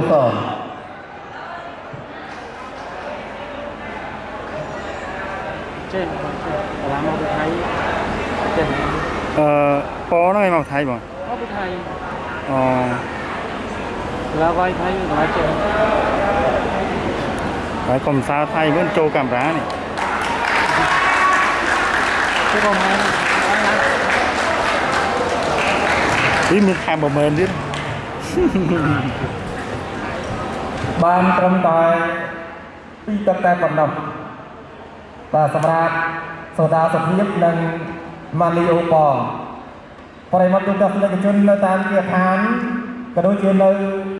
កសរចេះបាឡាមកពីថៃចេះអឺប៉ហ្នឹងឯងមកថៃបងមកពីថៃអូឡាវ៉ៃថៃបាឡាចេះហើយកុំសើថៃវិញចូលកាមេរ៉ានេះ chứ còn mà នេះមានថែម10000ទៀត បានត្រឹមតែពីទឹកតែប៉ុណ្ណោះបាទសម្រាប់សូដាសុភាពនិងម៉ាលីអូប៉ប្រិមត្តទូទស្សនិកជននៅតាមគាឋានក៏ដូចជានៅ